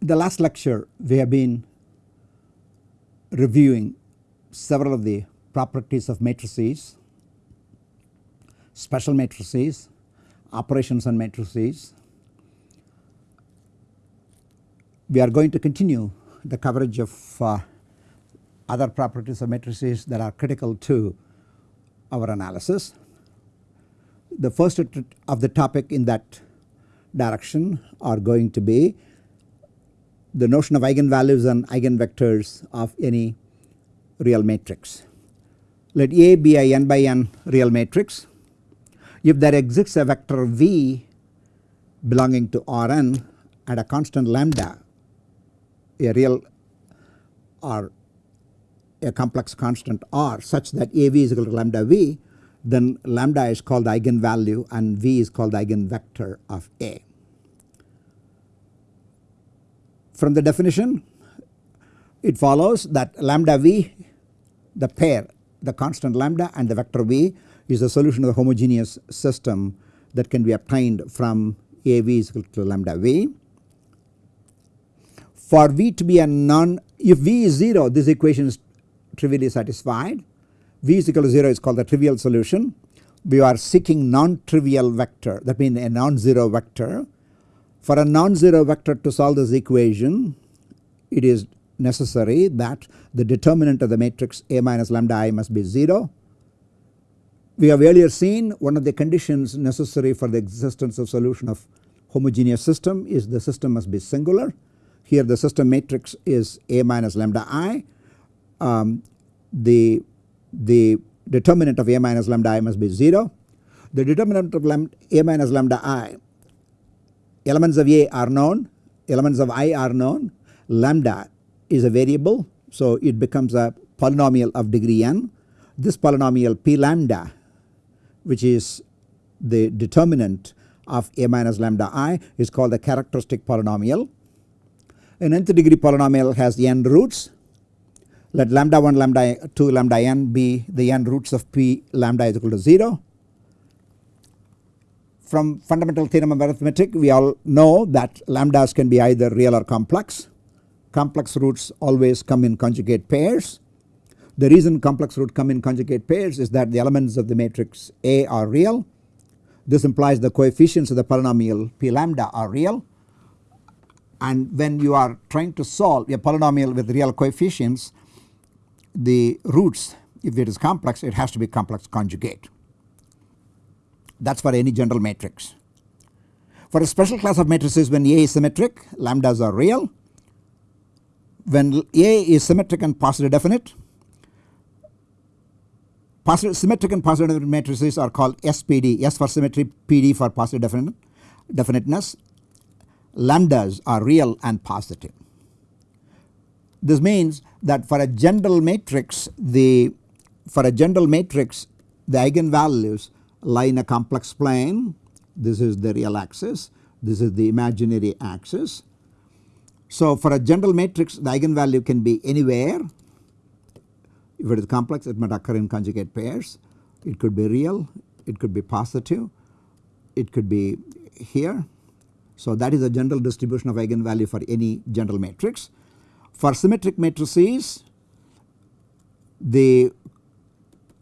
the last lecture we have been reviewing several of the properties of matrices, special matrices, operations on matrices. We are going to continue the coverage of uh, other properties of matrices that are critical to our analysis. The first of the topic in that direction are going to be the notion of eigenvalues and eigenvectors of any real matrix. Let A be a n by n real matrix. If there exists a vector V belonging to Rn at a constant lambda, a real or a complex constant R such that AV is equal to lambda V, then lambda is called the eigenvalue and V is called the eigenvector of A. From the definition it follows that lambda V the pair the constant lambda and the vector V is a solution of the homogeneous system that can be obtained from AV is equal to lambda V. For V to be a non if V is 0 this equation is trivially satisfied V is equal to 0 is called the trivial solution. We are seeking non-trivial vector that means a non-zero vector for a non-zero vector to solve this equation it is necessary that the determinant of the matrix A minus lambda i must be 0. We have earlier seen one of the conditions necessary for the existence of solution of homogeneous system is the system must be singular. Here the system matrix is A minus lambda i. Um, the, the determinant of A minus lambda i must be 0. The determinant of lambda, A minus lambda i elements of A are known, elements of I are known, lambda is a variable so it becomes a polynomial of degree n. This polynomial p lambda which is the determinant of A minus lambda i is called the characteristic polynomial. An nth degree polynomial has n roots let lambda 1 lambda 2 lambda n be the n roots of p lambda is equal to 0 from fundamental theorem of arithmetic we all know that lambdas can be either real or complex. Complex roots always come in conjugate pairs. The reason complex roots come in conjugate pairs is that the elements of the matrix A are real. This implies the coefficients of the polynomial p lambda are real and when you are trying to solve a polynomial with real coefficients the roots if it is complex it has to be complex conjugate that is for any general matrix. For a special class of matrices when A is symmetric lambdas are real. When A is symmetric and positive definite positive symmetric and positive definite matrices are called SPD S for symmetry PD for positive definite, definiteness lambdas are real and positive. This means that for a general matrix the for a general matrix the eigenvalues lie in a complex plane this is the real axis this is the imaginary axis. So for a general matrix the eigenvalue can be anywhere if it is complex it might occur in conjugate pairs it could be real it could be positive it could be here. So that is a general distribution of eigenvalue for any general matrix. For symmetric matrices the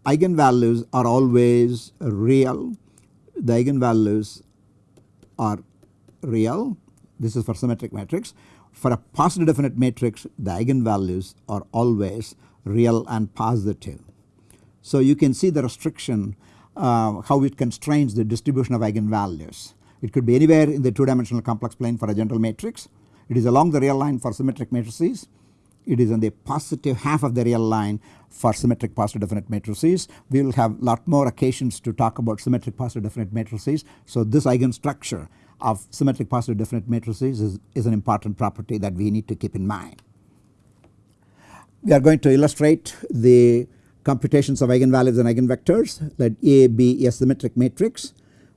eigenvalues are always real the eigenvalues are real this is for symmetric matrix. For a positive definite matrix the eigenvalues are always real and positive. So you can see the restriction uh, how it constrains the distribution of eigenvalues. It could be anywhere in the 2 dimensional complex plane for a general matrix. It is along the real line for symmetric matrices it is on the positive half of the real line for symmetric positive definite matrices. We will have lot more occasions to talk about symmetric positive definite matrices. So this eigenstructure of symmetric positive definite matrices is, is an important property that we need to keep in mind. We are going to illustrate the computations of eigenvalues and eigenvectors let A be a symmetric matrix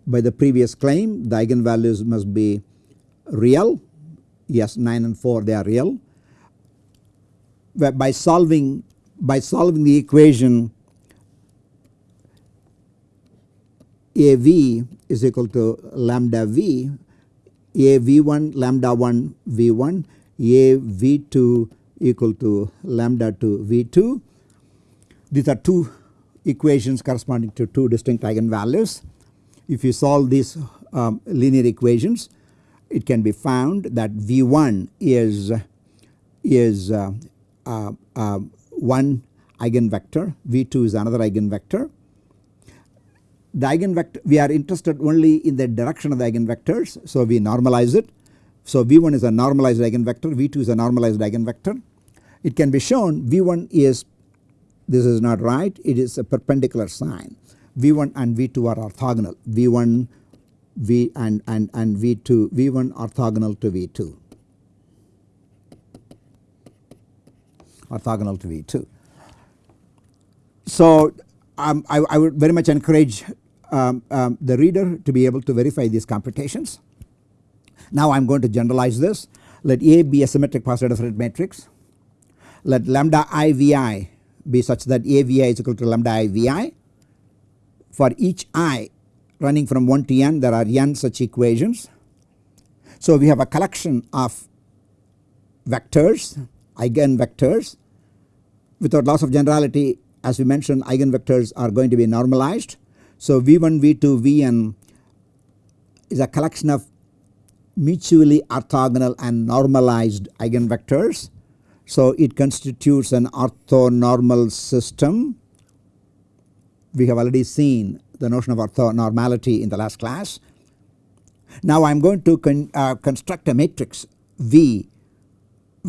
by the previous claim the eigenvalues must be real yes 9 and 4 they are real by solving by solving the equation AV is equal to lambda V A V1 lambda 1 V1 A V2 equal to lambda 2 V2. These are two equations corresponding to two distinct eigenvalues. If you solve these um, linear equations it can be found that V1 is is uh, Uh, uh, one eigenvector, V2 is another eigenvector. The eigenvector we are interested only in the direction of the eigenvectors so we normalize it. So V1 is a normalized eigenvector, V2 is a normalized eigenvector. It can be shown V1 is this is not right it is a perpendicular sign V1 and V2 are orthogonal V1 V and, and, and V2 V1 orthogonal to V2 orthogonal to V2. So um, I, I, would very much encourage um, um, the reader to be able to verify these computations. Now I am going to generalize this let A be a symmetric positive definite matrix let lambda i vi be such that A vi is equal to lambda i vi for each i running from 1 to n there are n such equations. So we have a collection of vectors eigenvectors without loss of generality as we mentioned eigenvectors are going to be normalized. So V1 V2 Vn is a collection of mutually orthogonal and normalized eigenvectors. So it constitutes an orthonormal system. We have already seen the notion of orthonormality in the last class. Now I am going to con, uh, construct a matrix V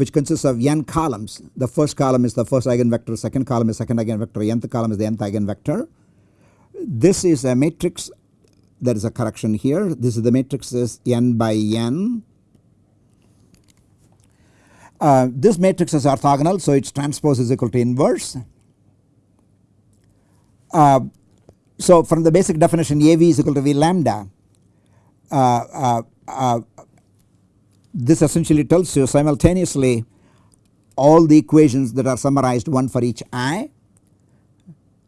which consists of n columns. The first column is the first eigenvector, second column is second eigenvector, nth column is the nth eigenvector. This is a matrix there is a correction here. This is the matrix is n by n. Uh, this matrix is orthogonal so its transpose is equal to inverse. Uh, so from the basic definition AV is equal to V lambda uh, uh, uh, this essentially tells you simultaneously all the equations that are summarized one for each i.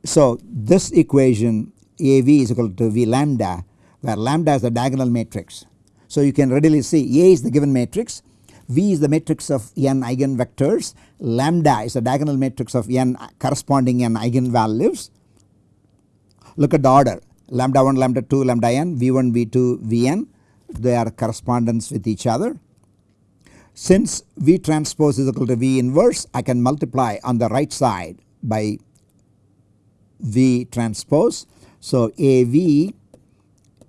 So this equation AV is equal to V lambda where lambda is the diagonal matrix. So you can readily see A is the given matrix, V is the matrix of n eigenvectors, lambda is the diagonal matrix of n corresponding n eigenvalues Look at the order lambda 1 lambda 2 lambda n v1 v2 vn they are correspondence with each other. Since V transpose is equal to V inverse I can multiply on the right side by V transpose. So AV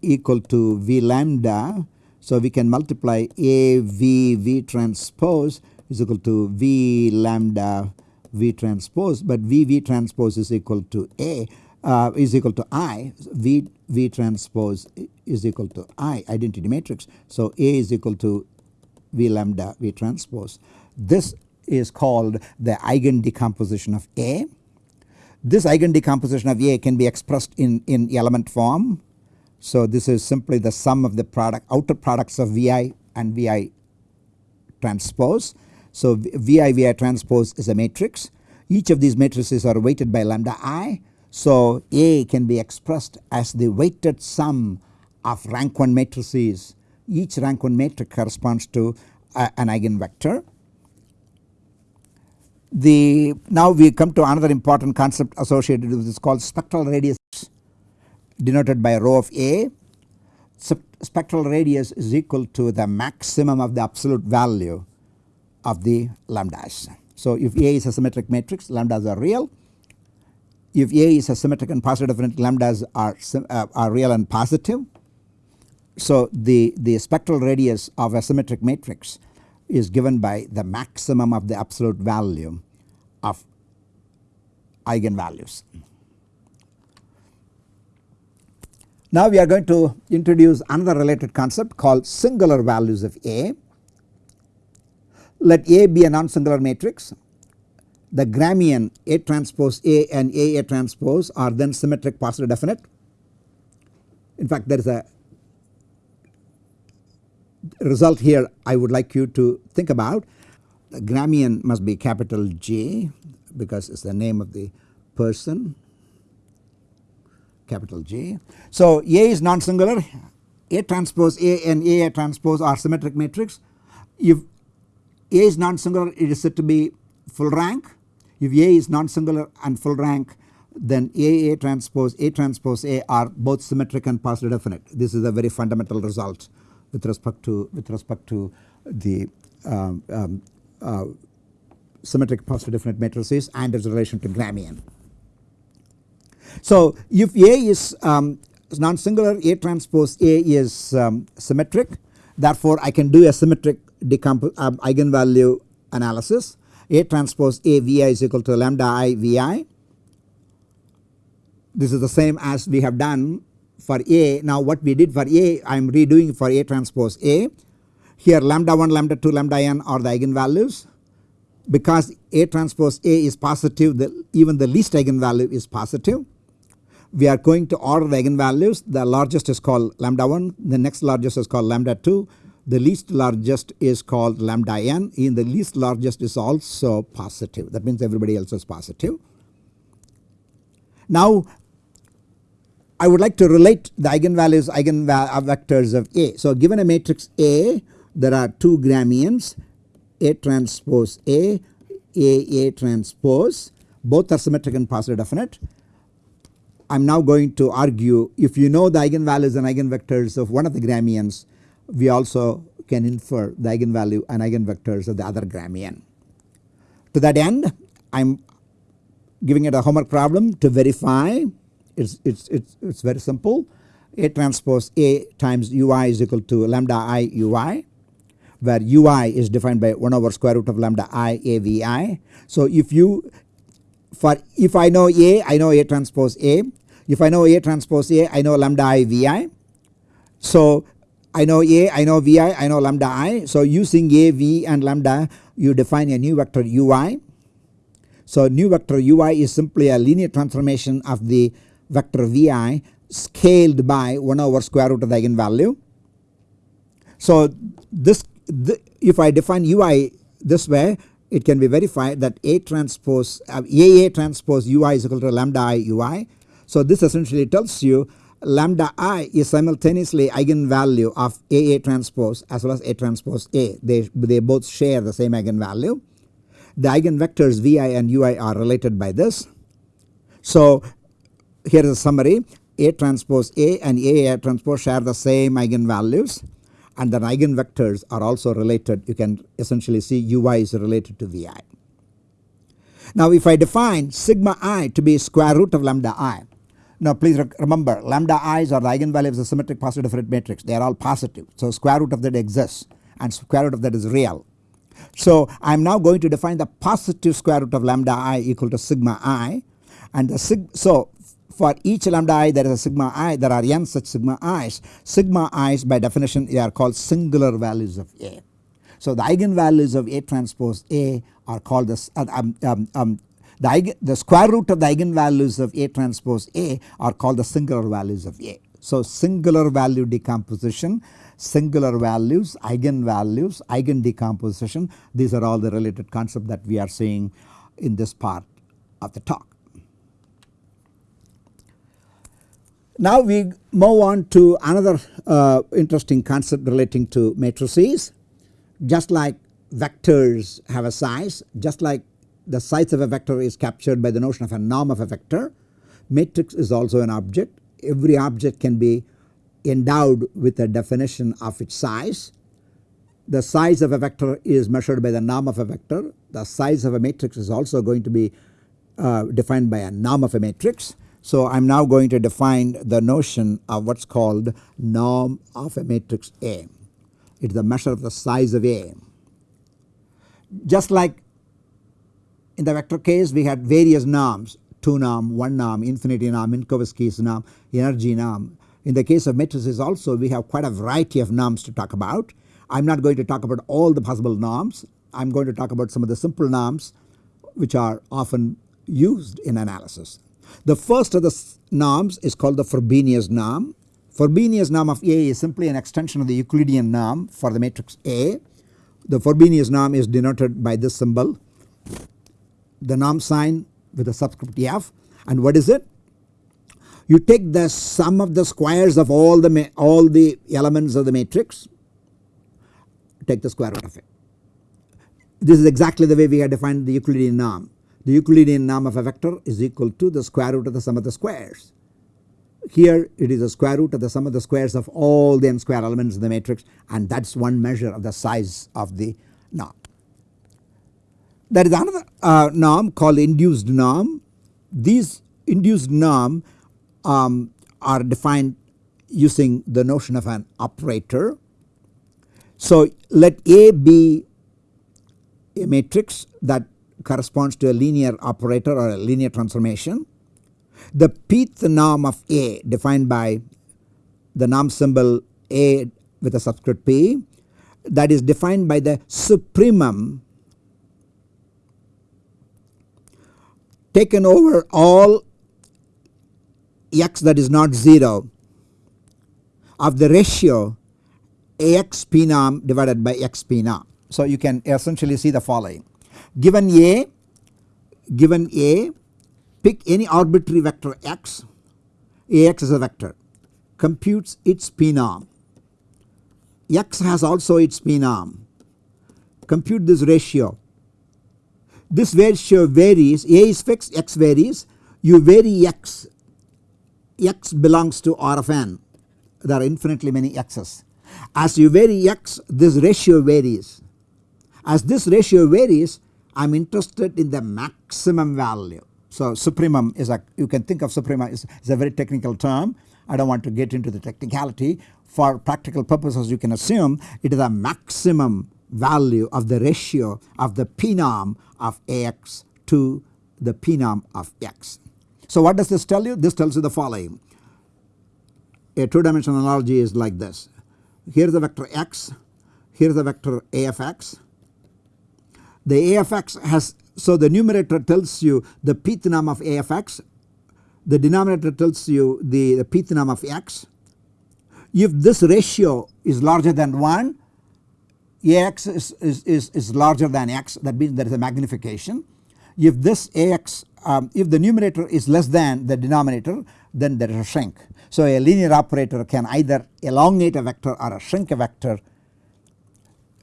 equal to V lambda so we can multiply AV V transpose is equal to V lambda V transpose but V V transpose is equal to A uh, is equal to I V V transpose is equal to I identity matrix. So A is equal to V lambda V transpose. This is called the eigen decomposition of A. This eigen decomposition of A can be expressed in, in element form. So this is simply the sum of the product outer products of Vi and Vi transpose. So Vi Vi transpose is a matrix. Each of these matrices are weighted by lambda i so A can be expressed as the weighted sum of rank 1 matrices each rank 1 matrix corresponds to uh, an eigenvector. The now we come to another important concept associated with this called spectral radius denoted by rho of A. Spectral radius is equal to the maximum of the absolute value of the lambdas. So if A is a symmetric matrix lambdas are real if A is a symmetric and positive definite lambdas are, uh, are real and positive. So the, the spectral radius of a symmetric matrix is given by the maximum of the absolute value of eigenvalues. Now we are going to introduce another related concept called singular values of A. Let A be a non-singular matrix the Gramian A transpose A and A A transpose are then symmetric positive definite. In fact there is a result here I would like you to think about. Gramian must be capital J because it is the name of the person capital J. So A is non-singular A transpose A and A A transpose are symmetric matrix. If A is non-singular it is said to be full rank. If A is non-singular and full rank then A A transpose A transpose A are both symmetric and positive definite. This is a very fundamental result with respect to with respect to the um, um, uh, symmetric positive definite matrices and its relation to Gramian. So if A is um, non-singular A transpose A is um, symmetric therefore I can do a symmetric um, eigenvalue analysis A transpose A Vi is equal to lambda i Vi. This is the same as we have done for A now what we did for A I am redoing for A transpose A. Here lambda 1 lambda 2 lambda n are the eigenvalues. Because A transpose A is positive the, even the least eigenvalue is positive. We are going to order the eigenvalues. The largest is called lambda 1 the next largest is called lambda 2 the least largest is called lambda n in the least largest is also positive. That means everybody else is positive. Now I would like to relate the eigenvalues eigenvectors of A. So given a matrix A there are two Gramians A transpose A A A transpose both are symmetric and positive definite I am now going to argue if you know the eigenvalues and eigenvectors of one of the Gramians we also can infer the eigenvalue and eigenvectors of the other Gramian. To that end I am giving it a homework problem to verify it's, it's, it's, it's very simple A transpose A times ui is equal to lambda i ui where ui is defined by 1 over square root of lambda i a v i. So if you for if I know A I know A transpose A if I know A transpose A I know lambda i Vi. So I know A I know Vi I know lambda i. So using A V and lambda you define a new vector ui. So new vector ui is simply a linear transformation of the vector Vi scaled by 1 over square root of the eigenvalue. So this the, if I define ui this way it can be verified that A transpose uh, AA transpose ui is equal to lambda i ui. So this essentially tells you lambda i is simultaneously eigenvalue of AA transpose as well as A transpose A they, they both share the same eigenvalue. The eigenvectors Vi and ui are related by this. So here is a summary A transpose A and A, A transpose share the same eigenvalues and the eigenvectors are also related you can essentially see ui is related to vi. Now if I define sigma i to be square root of lambda i now please remember lambda i's are the eigenvalues of the symmetric positive definite matrix they are all positive so square root of that exists and square root of that is real. So I am now going to define the positive square root of lambda i equal to sigma i and the sig so for each lambda i there is a sigma i there are n such sigma i's. Sigma i's by definition they are called singular values of A. So the eigenvalues of A transpose A are called the, uh, um, um, um, the, the square root of the eigenvalues of A transpose A are called the singular values of A. So singular value decomposition, singular values, eigenvalues, eigen decomposition these are all the related concepts that we are seeing in this part of the talk. Now we move on to another uh, interesting concept relating to matrices. Just like vectors have a size, just like the size of a vector is captured by the notion of a norm of a vector, matrix is also an object. Every object can be endowed with a definition of its size. The size of a vector is measured by the norm of a vector. The size of a matrix is also going to be uh, defined by a norm of a matrix. So I am now going to define the notion of what is called norm of a matrix A. It is the measure of the size of A. Just like in the vector case we had various norms 2 norm, 1 norm, infinity norm, Minkowski's norm, energy norm. In the case of matrices also we have quite a variety of norms to talk about. I am not going to talk about all the possible norms. I am going to talk about some of the simple norms which are often used in analysis. The first of the norms is called the Frobenius norm. Frobenius norm of A is simply an extension of the Euclidean norm for the matrix A. The Frobenius norm is denoted by this symbol the norm sign with the subscript f and what is it? You take the sum of the squares of all the all the elements of the matrix take the square root of it. this is exactly the way we have defined the Euclidean norm. The Euclidean norm of a vector is equal to the square root of the sum of the squares. Here it is the square root of the sum of the squares of all the n square elements in the matrix and that is one measure of the size of the norm. There is another uh, norm called induced norm. These induced norm um, are defined using the notion of an operator. So let A be a matrix that corresponds to a linear operator or a linear transformation. The pth norm of A defined by the norm symbol A with a subscript P that is defined by the supremum taken over all x that is not 0 of the ratio Ax p norm divided by x p norm. So you can essentially see the following given A given A pick any arbitrary vector x. Ax is a vector. Computes its p norm x has also its p norm compute this ratio. This ratio varies. A is fixed x varies. You vary x. X belongs to R of n. There are infinitely many x's. As you vary x this ratio varies. As this ratio varies I am interested in the maximum value. So supremum is a you can think of supremum is, is a very technical term I do not want to get into the technicality for practical purposes you can assume it is a maximum value of the ratio of the p norm of Ax to the p norm of x. So what does this tell you? This tells you the following a 2 dimensional analogy is like this here is the vector x here is the vector a of x the afx has so the numerator tells you the pth norm of afx the denominator tells you the, the pth norm of x if this ratio is larger than 1 ax is, is, is, is larger than x that means there is a magnification if this ax um, if the numerator is less than the denominator then there is a shrink. So a linear operator can either elongate a vector or a shrink a vector.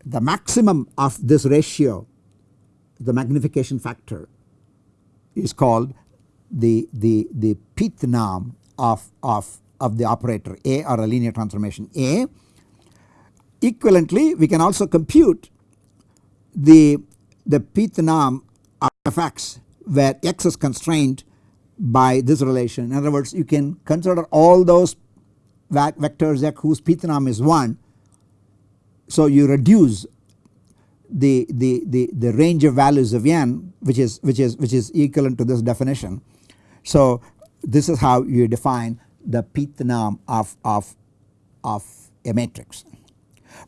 The maximum of this ratio the magnification factor is called the, the, the pth norm of, of, of the operator A or a linear transformation A. Equivalently we can also compute the, the pth norm of x where x is constrained by this relation. In other words you can consider all those vectors x whose pth norm is 1. So you reduce the, the, the, the range of values of n which is which is which is equivalent to this definition. So this is how you define the pth norm of, of, of a matrix.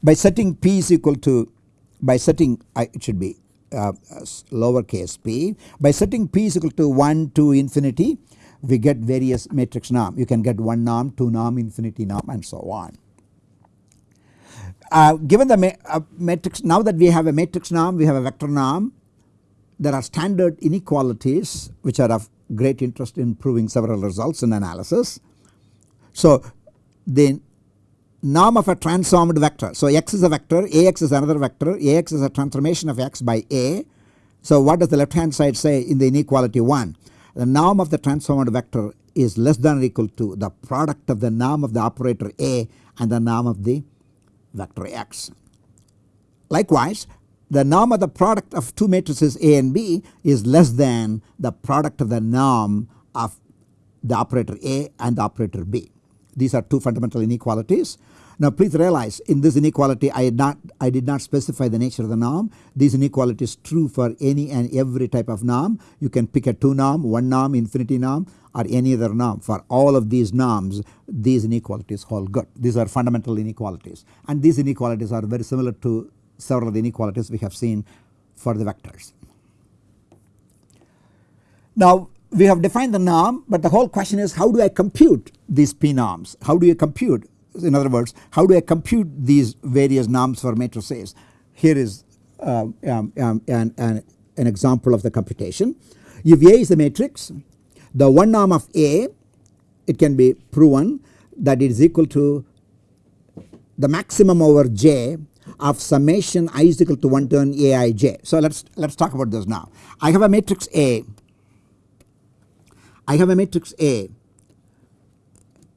By setting p is equal to by setting I, it should be uh, lowercase p. By setting p is equal to 1 to infinity we get various matrix norm. You can get 1 norm, 2 norm, infinity norm and so on. Uh, given the uh, matrix now that we have a matrix norm we have a vector norm there are standard inequalities which are of great interest in proving several results in analysis. So the norm of a transformed vector. So x is a vector, Ax is another vector, Ax is a transformation of x by A. So what does the left hand side say in the inequality 1? The norm of the transformed vector is less than or equal to the product of the norm of the operator A and the norm of the vector x. Likewise the norm of the product of two matrices A and B is less than the product of the norm of the operator A and the operator B. These are two fundamental inequalities. Now please realize in this inequality I did not I did not specify the nature of the norm. This inequality is true for any and every type of norm. You can pick a 2 norm, 1 norm, infinity norm or any other norm. For all of these norms these inequalities hold good. These are fundamental inequalities and these inequalities are very similar to several of the inequalities we have seen for the vectors. Now we have defined the norm but the whole question is how do I compute these p norms? How do you compute in other words how do I compute these various norms for matrices? Here is uh, um, um, an, an, an example of the computation. If A is the matrix the one norm of A it can be proven that it is equal to the maximum over J of summation i is equal to 1 to n aij. So let us let us talk about this now. I have a matrix A. I have a matrix A.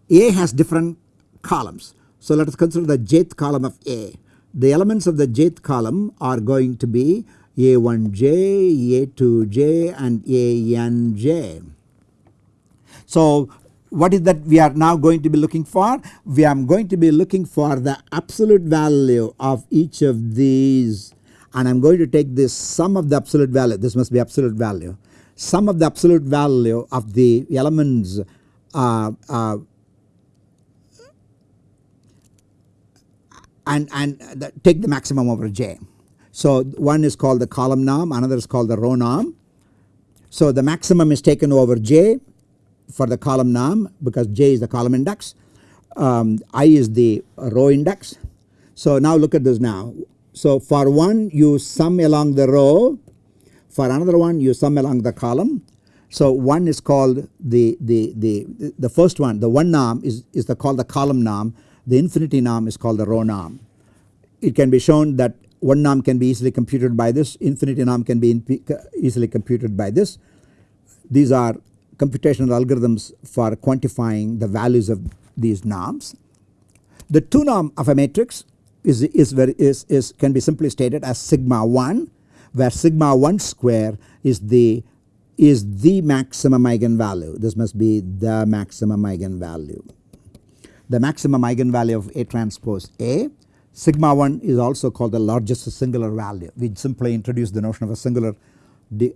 A has different columns. So let us consider the jth column of A. The elements of the jth column are going to be A1j, A2j and ANJ. So what is that we are now going to be looking for? We are going to be looking for the absolute value of each of these and I am going to take this sum of the absolute value this must be absolute value sum of the absolute value of the elements uh, uh, and, and the, take the maximum over j. So one is called the column norm another is called the row norm. So the maximum is taken over j for the column norm because J is the column index, um, I is the row index. So now look at this now. So for one you sum along the row, for another one you sum along the column. So one is called the, the, the, the first one the one norm is, is the called the column norm, the infinity norm is called the row norm. It can be shown that one norm can be easily computed by this, infinity norm can be easily computed by this. These are computational algorithms for quantifying the values of these norms. The 2 norm of a matrix is, is, very, is, is can be simply stated as sigma 1 where sigma 1 square is the is the maximum eigenvalue. This must be the maximum eigenvalue. The maximum eigenvalue of A transpose A. Sigma 1 is also called the largest singular value. We simply introduce the notion of a singular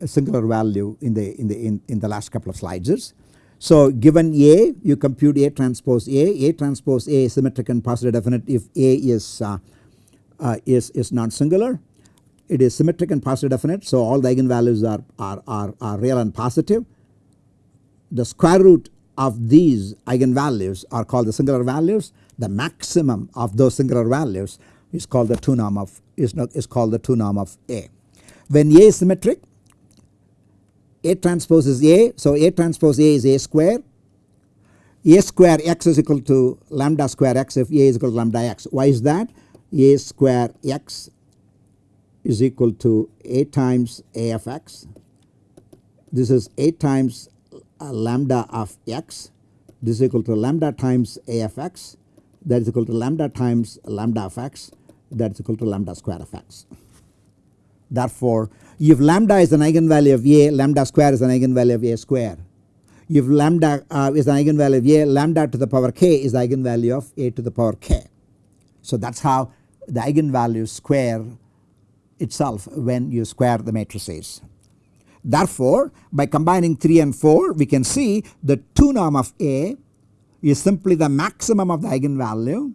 singular value in the in the in, in the last couple of slides. So given A you compute A transpose A, A transpose A is symmetric and positive definite if A is uh, uh, is is non singular. It is symmetric and positive definite so all the eigenvalues are, are, are, are real and positive. The square root of these eigenvalues are called the singular values. The maximum of those singular values is called the 2 norm of is, not, is called the 2 norm of A. When A is symmetric a transpose is A. So A transpose A is A square. A square x is equal to lambda square x if A is equal to lambda x. Why is that? A square x is equal to A times A of x. This is A times uh, lambda of x. This is equal to lambda times A of x. That is equal to lambda times lambda of x. That is equal to lambda square of x. Therefore, if lambda is an eigenvalue of A, lambda square is an eigenvalue of A square. If lambda uh, is an eigenvalue of A, lambda to the power k is the eigenvalue of A to the power k. So that is how the eigenvalue square itself when you square the matrices. Therefore, by combining 3 and 4 we can see the 2 norm of A is simply the maximum of the eigenvalue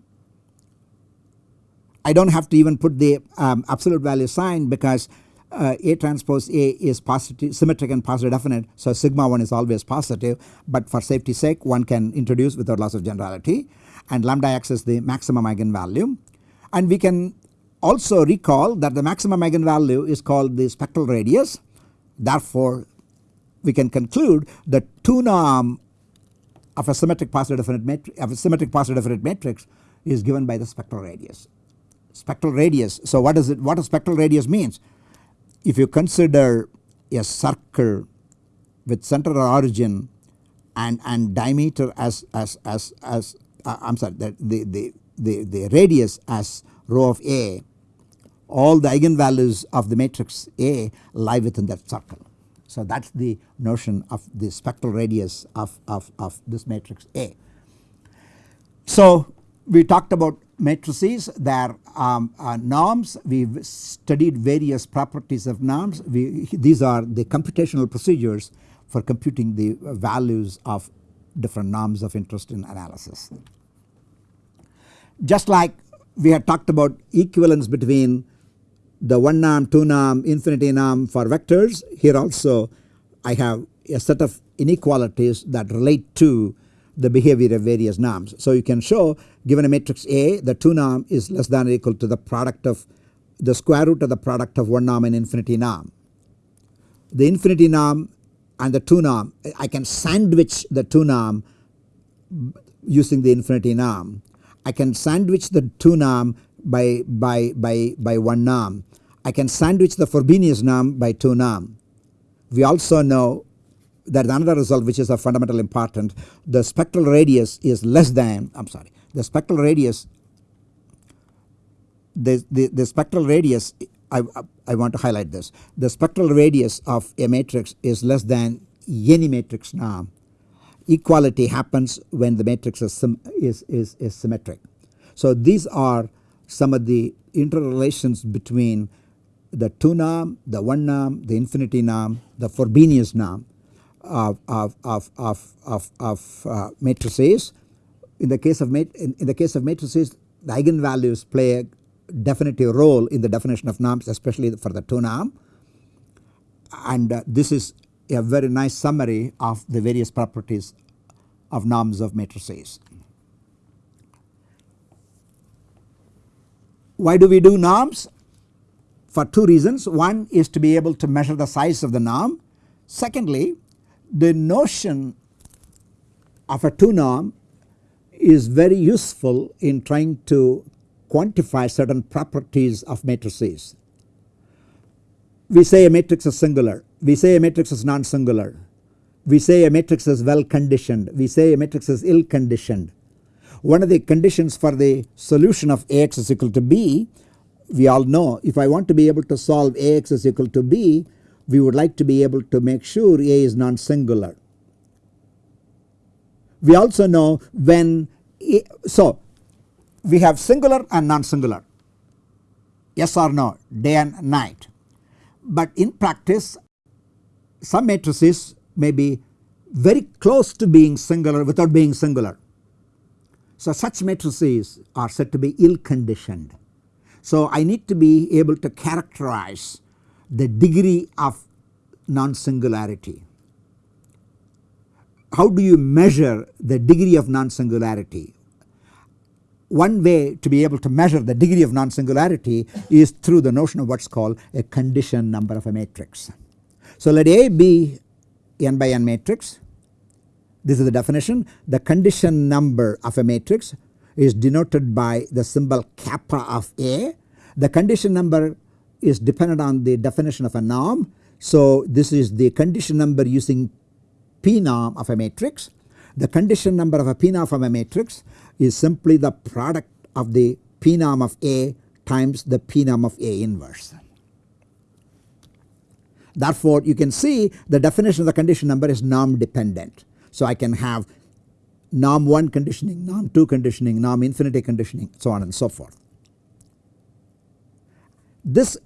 I do not have to even put the um, absolute value sign because uh, A transpose A is positive symmetric and positive definite. So sigma 1 is always positive but for safety sake one can introduce without loss of generality and lambda x is the maximum eigenvalue. And we can also recall that the maximum eigenvalue is called the spectral radius. Therefore we can conclude the 2 norm of a symmetric positive definite matrix of a symmetric positive definite matrix is given by the spectral radius spectral radius. So what does it what does spectral radius means? If you consider a circle with center or origin and, and diameter as as as as uh, I am sorry the, the, the, the, radius as rho of A all the eigenvalues of the matrix A lie within that circle. So that is the notion of the spectral radius of, of, of this matrix A. So we talked about matrices their um, uh, norms we studied various properties of norms we, these are the computational procedures for computing the values of different norms of interest in analysis. Just like we had talked about equivalence between the 1 norm, 2 norm, infinity norm for vectors here also I have a set of inequalities that relate to the behavior of various norms. So you can show given a matrix A the 2 norm is less than or equal to the product of the square root of the product of 1 norm and infinity norm. The infinity norm and the 2 norm I can sandwich the 2 norm using the infinity norm. I can sandwich the 2 norm by, by, by, by one norm. I can sandwich the Frobenius norm by two norm. We also know that another result which is of fundamental important the spectral radius is less than I am sorry the spectral radius the, the, the spectral radius I, I want to highlight this the spectral radius of a matrix is less than any matrix norm equality happens when the matrix is, is, is, is symmetric. So these are some of the interrelations between the 2 norm, the 1 norm, the infinity norm, the Frobenius norm of, of, of, of, of, of uh, matrices. In the case of in, in the case of matrices the eigenvalues play a definitive role in the definition of norms especially for the 2 norm and uh, this is a very nice summary of the various properties of norms of matrices. Why do we do norms? For two reasons. One is to be able to measure the size of the norm. Secondly, the notion of a 2 norm is very useful in trying to quantify certain properties of matrices. We say a matrix is singular, we say a matrix is non-singular, we say a matrix is well conditioned, we say a matrix is ill conditioned. One of the conditions for the solution of Ax is equal to B we all know if I want to be able to solve Ax is equal to B we would like to be able to make sure A is non-singular. We also know when so we have singular and non-singular yes or no day and night but in practice some matrices may be very close to being singular without being singular. So such matrices are said to be ill conditioned. So I need to be able to characterize the degree of non-singularity. How do you measure the degree of non-singularity? One way to be able to measure the degree of non-singularity is through the notion of what is called a condition number of a matrix. So let A be n by n matrix. This is the definition. The condition number of a matrix is denoted by the symbol kappa of A. The condition number is dependent on the definition of a norm. So this is the condition number using P norm of a matrix. The condition number of a P norm of a matrix is simply the product of the P norm of A times the P norm of A inverse. Therefore you can see the definition of the condition number is norm dependent. So I can have norm 1 conditioning, norm 2 conditioning, norm infinity conditioning so on and so forth. This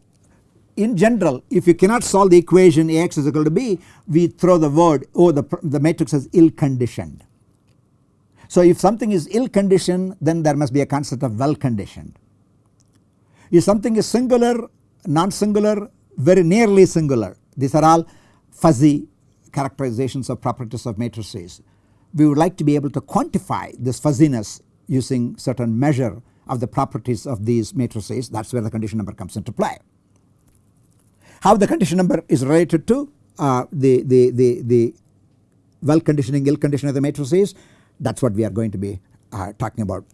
in general if you cannot solve the equation Ax is equal to B we throw the word oh the, the matrix is ill conditioned. So if something is ill conditioned then there must be a concept of well conditioned. If something is singular non-singular very nearly singular these are all fuzzy characterizations of properties of matrices. We would like to be able to quantify this fuzziness using certain measure of the properties of these matrices that is where the condition number comes into play. How the condition number is related to uh, the, the, the, the well conditioning ill conditioning of the matrices that is what we are going to be uh, talking about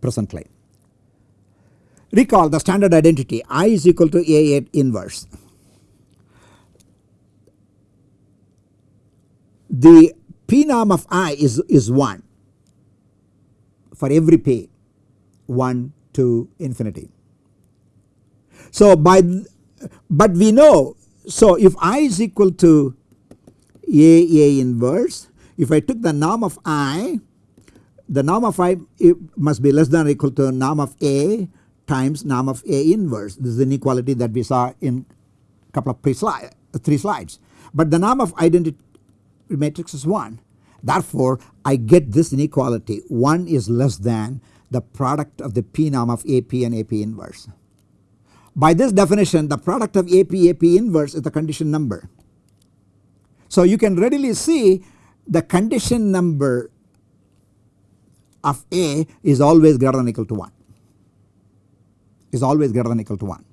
presently. Recall the standard identity I is equal to A A inverse. The P norm of I is, is 1 for every P 1 to infinity. So by but we know so if I is equal to A A inverse if I took the norm of I the norm of I must be less than or equal to norm of A times norm of A inverse. This is the inequality that we saw in a couple of pre slide, three slides. But the norm of identity matrix is 1. Therefore, I get this inequality 1 is less than the product of the P norm of AP and AP inverse. By this definition the product of AP AP inverse is the condition number. So you can readily see the condition number of A is always greater than equal to 1 is always greater than equal to 1.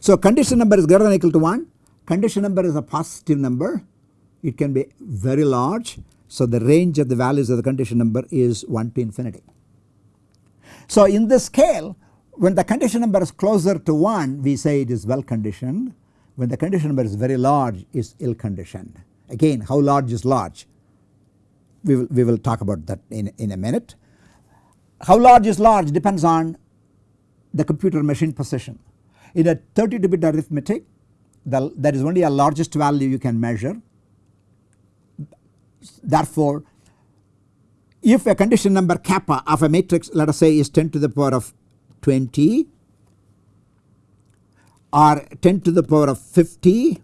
So condition number is greater than equal to 1 condition number is a positive number it can be very large. So the range of the values of the condition number is 1 to infinity. So in this scale when the condition number is closer to 1 we say it is well conditioned when the condition number is very large is ill conditioned. Again how large is large we will, we will talk about that in, in a minute. How large is large depends on the computer machine precision. In a 32 bit arithmetic the, there is only a largest value you can measure therefore if a condition number kappa of a matrix let us say is 10 to the power of 20 or 10 to the power of 50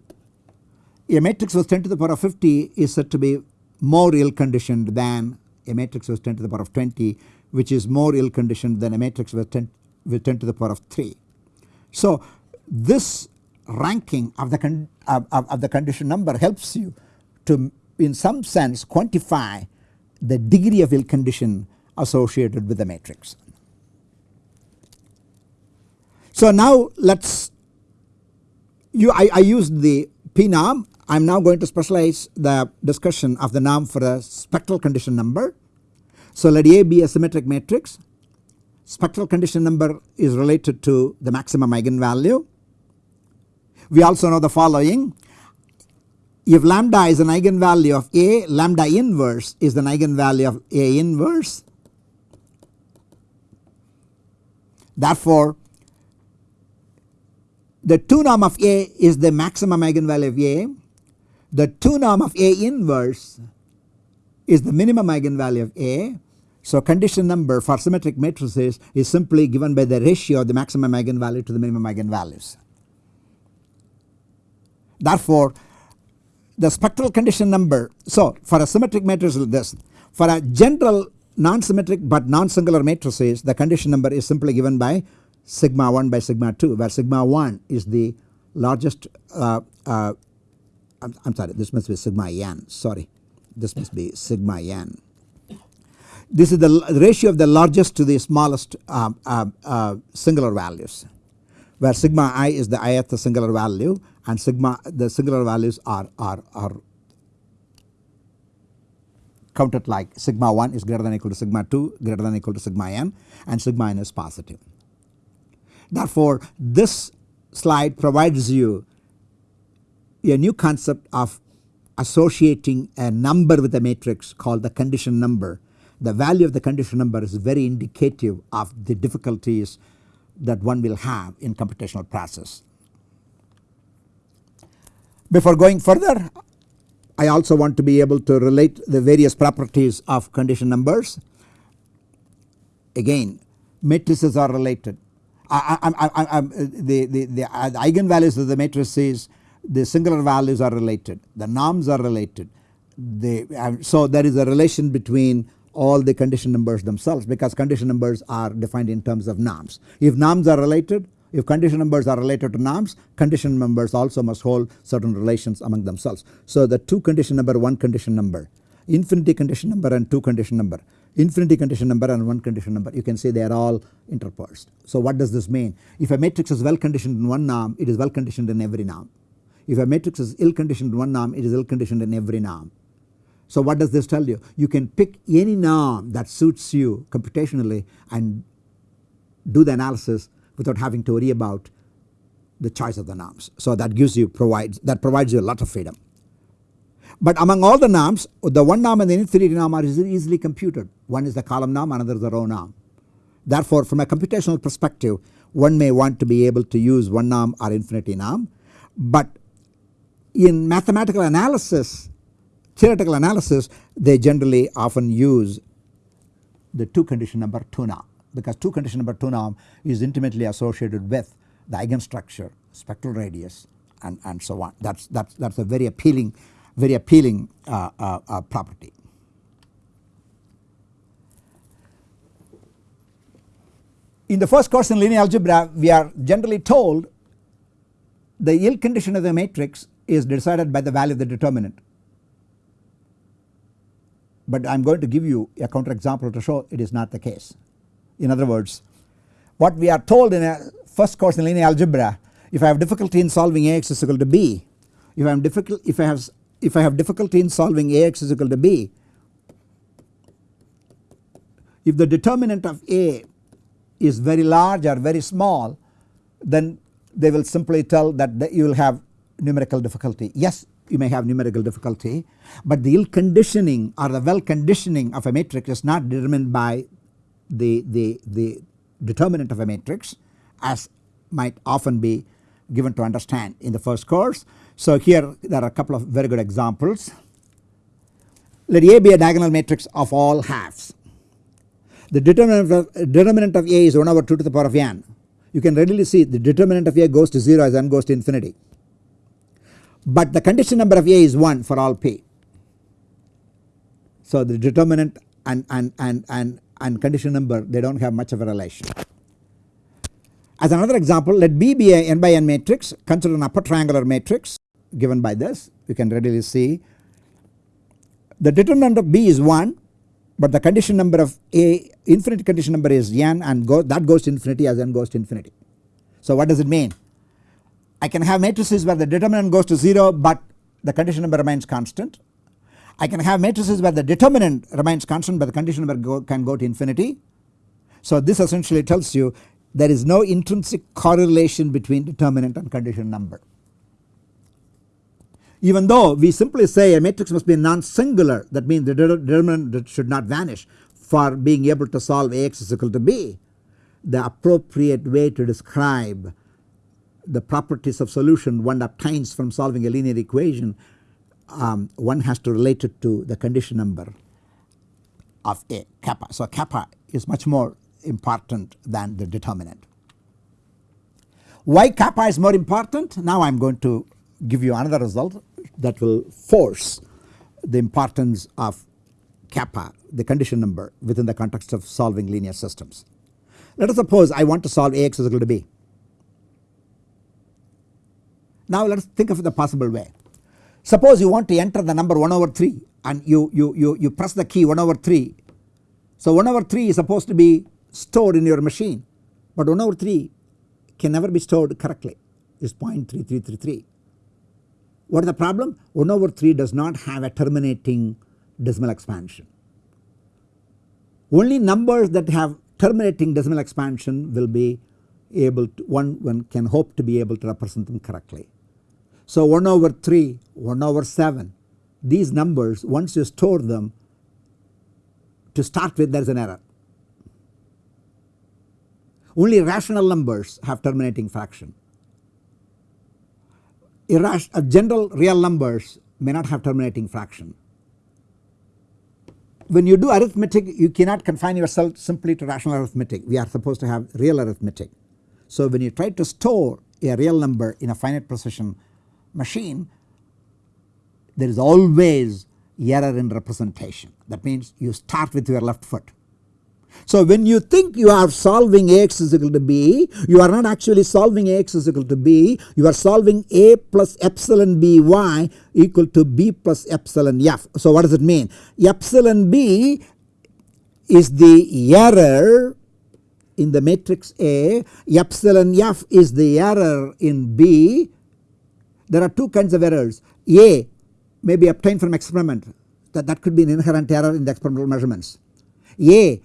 a matrix with 10 to the power of 50 is said to be more ill conditioned than a matrix with 10 to the power of 20 which is more ill conditioned than a matrix with 10, with 10 to the power of 3. So this ranking of the, of, of the condition number helps you to in some sense quantify the degree of ill condition associated with the matrix. So now let us you I, I used the p norm I am now going to specialize the discussion of the norm for a spectral condition number. So let A be a symmetric matrix spectral condition number is related to the maximum eigenvalue. We also know the following if lambda is an eigenvalue of A lambda inverse is an eigenvalue of A inverse. Therefore the 2 norm of A is the maximum eigenvalue of A the 2 norm of A inverse is the minimum eigenvalue of A. So condition number for symmetric matrices is simply given by the ratio of the maximum eigenvalue to the minimum eigenvalues. Therefore the spectral condition number so for a symmetric matrix like this for a general non-symmetric but non-singular matrices the condition number is simply given by sigma 1 by sigma 2 where sigma 1 is the largest uh, uh, I'm, sorry this must be sigma n sorry this must be sigma n. This is the ratio of the largest to the smallest uh, uh, uh, singular values where sigma i is the ith singular value and sigma the singular values are, are, are counted like sigma 1 is greater than equal to sigma 2 greater than equal to sigma n and sigma n is positive. Therefore this slide provides you a new concept of associating a number with a matrix called the condition number. The value of the condition number is very indicative of the difficulties that one will have in computational process. Before going further I also want to be able to relate the various properties of condition numbers. Again matrices are related. I, I, I, uh, the, the, uh, the eigenvalues of the matrices the singular values are related, the norms are related. So there is a relation between all the condition numbers themselves because condition numbers are defined in terms of norms. If norms are related, if condition numbers are related to norms, condition numbers also must hold certain relations among themselves. So the 2 condition number, 1 condition number, infinity condition number and 2 condition number, infinity condition number and 1 condition number you can say they are all interposed. So what does this mean? If a matrix is well conditioned in one norm it is well conditioned in every norm. If a matrix is ill conditioned in one norm it is ill conditioned in every norm. So what does this tell you? You can pick any norm that suits you computationally and do the analysis without having to worry about the choice of the norms. So that gives you provides that provides you a lot of freedom. But among all the norms the one norm and the infinity norm are easily computed. One is the column norm another is the row norm. Therefore from a computational perspective one may want to be able to use one norm or infinity norm but in mathematical analysis theoretical analysis they generally often use the 2 condition number 2 norm because 2 condition number 2 norm is intimately associated with the eigenstructure spectral radius and, and so on that is that's, that's a very appealing very appealing uh, uh, uh, property. In the first course in linear algebra we are generally told the ill condition of the matrix is decided by the value of the determinant. But I am going to give you a counter example to show it is not the case. In other words what we are told in a first course in linear algebra if I have difficulty in solving Ax is equal to B if I am difficult if I have if I have difficulty in solving Ax is equal to B if the determinant of A is very large or very small then they will simply tell that you will have numerical difficulty. Yes you may have numerical difficulty but the ill conditioning or the well conditioning of a matrix is not determined by the, the, the determinant of a matrix as might often be given to understand in the first course. So here there are a couple of very good examples. Let A be a diagonal matrix of all halves. The determinant of, determinant of A is 1 over 2 to the power of n. You can readily see the determinant of A goes to 0 as n goes to infinity. But the condition number of A is 1 for all p. So the determinant and, and, and, and, and condition number they do not have much of a relation. As another example let B be a n by n matrix consider an upper triangular matrix given by this you can readily see the determinant of B is 1 but the condition number of A infinite condition number is n and go, that goes to infinity as n goes to infinity. So what does it mean? I can have matrices where the determinant goes to 0 but the condition number remains constant. I can have matrices where the determinant remains constant but the condition number go, can go to infinity. So this essentially tells you there is no intrinsic correlation between determinant and condition number. Even though we simply say a matrix must be non-singular that means the determinant should not vanish for being able to solve Ax is equal to B. The appropriate way to describe the properties of solution one obtains from solving a linear equation um, one has to relate it to the condition number of A kappa. So kappa is much more important than the determinant. Why kappa is more important? Now I am going to give you another result that will force the importance of kappa the condition number within the context of solving linear systems. Let us suppose I want to solve Ax is equal to B. Now let us think of the possible way. Suppose you want to enter the number 1 over 3 and you, you, you, you press the key 1 over 3. So 1 over 3 is supposed to be stored in your machine but 1 over 3 can never be stored correctly is 0.3333. What is the problem? 1 over 3 does not have a terminating decimal expansion. Only numbers that have terminating decimal expansion will be able to one, one can hope to be able to represent them correctly. So 1 over 3, 1 over 7 these numbers once you store them to start with there is an error. Only rational numbers have terminating fraction. Uh, general real numbers may not have terminating fraction. When you do arithmetic you cannot confine yourself simply to rational arithmetic we are supposed to have real arithmetic. So when you try to store a real number in a finite precision machine there is always error in representation that means you start with your left foot so when you think you are solving Ax is equal to B, you are not actually solving Ax is equal to B, you are solving A plus epsilon By equal to B plus epsilon F. So what does it mean? Epsilon B is the error in the matrix A, epsilon F is the error in B. There are two kinds of errors. A may be obtained from experiment that, that could be an inherent error in the experimental measurements. A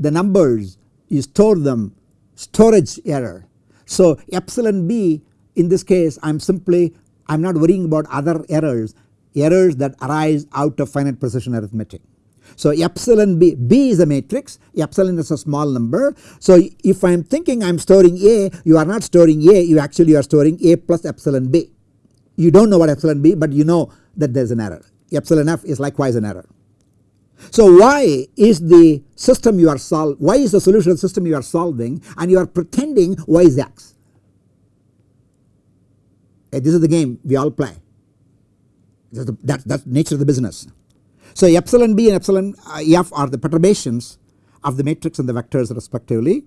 the numbers you store them storage error. So epsilon b in this case I am simply I am not worrying about other errors errors that arise out of finite precision arithmetic. So epsilon b, b is a matrix epsilon is a small number. So if I am thinking I am storing a you are not storing a you actually are storing a plus epsilon b. You do not know what epsilon b but you know that there is an error epsilon f is likewise an error. So why is the system you are solving, why is the solution system you are solving and you are pretending y is x. This is the game we all play that that's nature of the business. So epsilon b and epsilon uh, f are the perturbations of the matrix and the vectors respectively.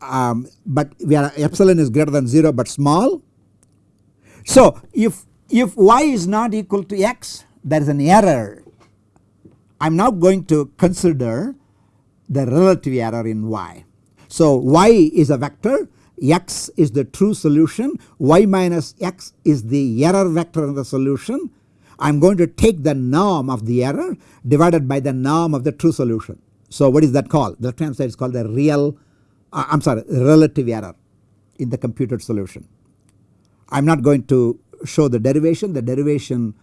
Um, but we are epsilon is greater than 0 but small. So if if y is not equal to x there is an error I am now going to consider the relative error in y. So y is a vector x is the true solution y minus x is the error vector in the solution. I am going to take the norm of the error divided by the norm of the true solution. So what is that called? The left hand side is called the real uh, I am sorry relative error in the computed solution. I am not going to show the derivation the derivation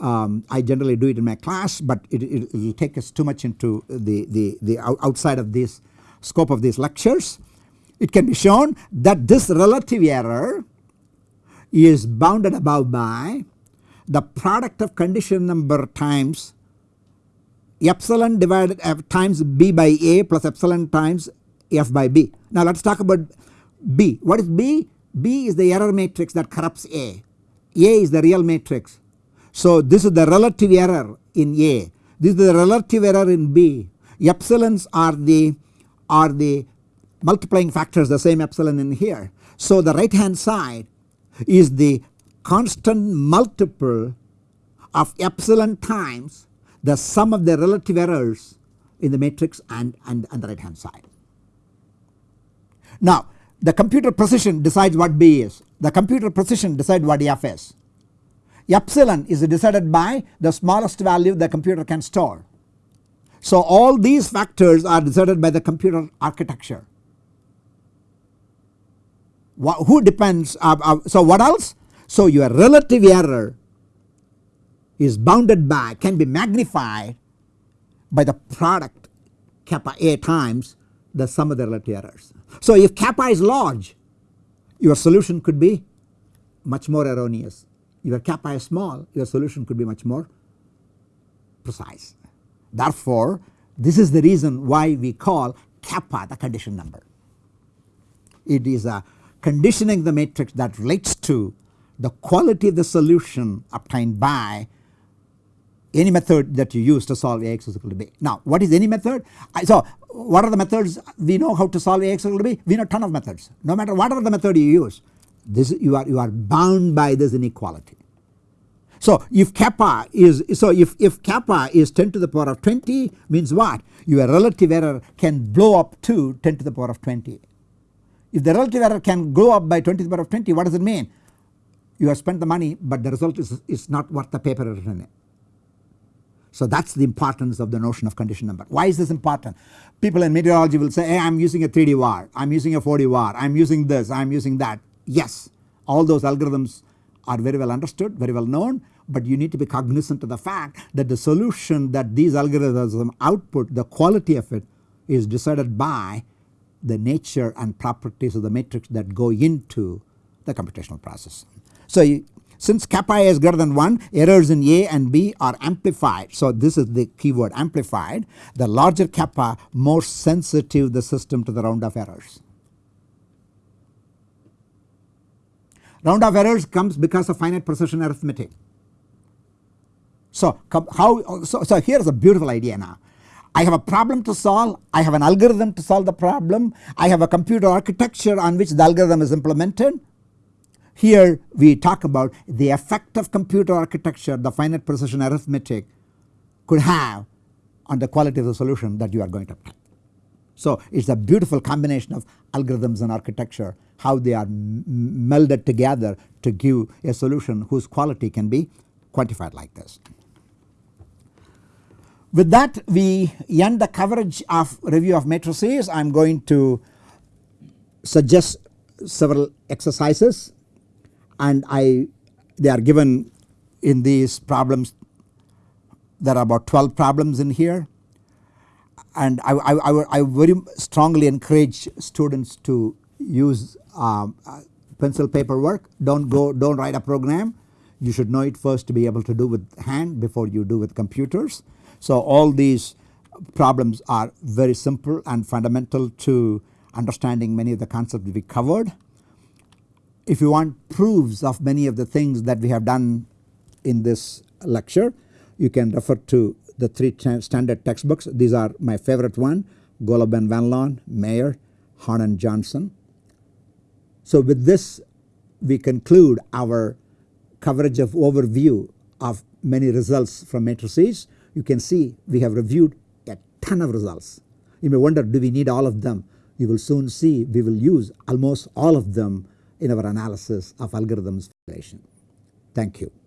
um, I generally do it in my class but it, it, will take us too much into the, the, the outside of this scope of these lectures. It can be shown that this relative error is bounded above by the product of condition number times epsilon divided f times b by a plus epsilon times f by b. Now let us talk about b. What is b? b is the error matrix that corrupts a. a is the real matrix. So this is the relative error in a. This is the relative error in b. Epsilons are the are the multiplying factors the same epsilon in here. So the right hand side is the constant multiple of epsilon times the sum of the relative errors in the matrix and, and, and the right hand side. Now the computer precision decides what B is, the computer precision decides what F is. Epsilon is decided by the smallest value the computer can store. So all these factors are decided by the computer architecture. who depends uh, uh, so what else? So your relative error is bounded by can be magnified by the product kappa A times the sum of the relative errors. So if kappa is large your solution could be much more erroneous. Your kappa is small your solution could be much more precise. Therefore this is the reason why we call kappa the condition number. It is a conditioning the matrix that relates to the quality of the solution obtained by any method that you use to solve Ax is equal to B. Now what is any method? So what are the methods we know how to solve Ax is equal to B? We know ton of methods no matter whatever the method you use this you are you are bound by this inequality. So if kappa is so if, if kappa is 10 to the power of 20 means what? Your relative error can blow up to 10 to the power of 20. If the relative error can go up by 20 to the power of 20 what does it mean? You have spent the money but the result is, is not worth the paper written in. So that is the importance of the notion of condition number. Why is this important? People in meteorology will say hey I am using a 3D var, I am using a 4D var, I am using this, I am using that. Yes all those algorithms are very well understood, very well known but you need to be cognizant of the fact that the solution that these algorithms output the quality of it is decided by the nature and properties of the matrix that go into the computational process. So you, since kappa is greater than 1 errors in A and B are amplified. So this is the keyword amplified the larger kappa more sensitive the system to the round-off errors. Round-off errors comes because of finite precision arithmetic. So how so, so here is a beautiful idea now. I have a problem to solve, I have an algorithm to solve the problem, I have a computer architecture on which the algorithm is implemented here we talk about the effect of computer architecture the finite precision arithmetic could have on the quality of the solution that you are going to obtain. So it is a beautiful combination of algorithms and architecture how they are melded together to give a solution whose quality can be quantified like this. With that we end the coverage of review of matrices I am going to suggest several exercises and I they are given in these problems. There are about 12 problems in here and I, I, I, very strongly encourage students to use um, uh, pencil paper work do not go do not write a program you should know it first to be able to do with hand before you do with computers. So all these problems are very simple and fundamental to understanding many of the concepts we covered. If you want proofs of many of the things that we have done in this lecture you can refer to the three standard textbooks. These are my favorite one Golub and Van Loan, Meyer, Horn and Johnson. So with this we conclude our coverage of overview of many results from matrices. You can see we have reviewed a ton of results. You may wonder do we need all of them? You will soon see we will use almost all of them in our analysis of algorithms. relation. Thank you.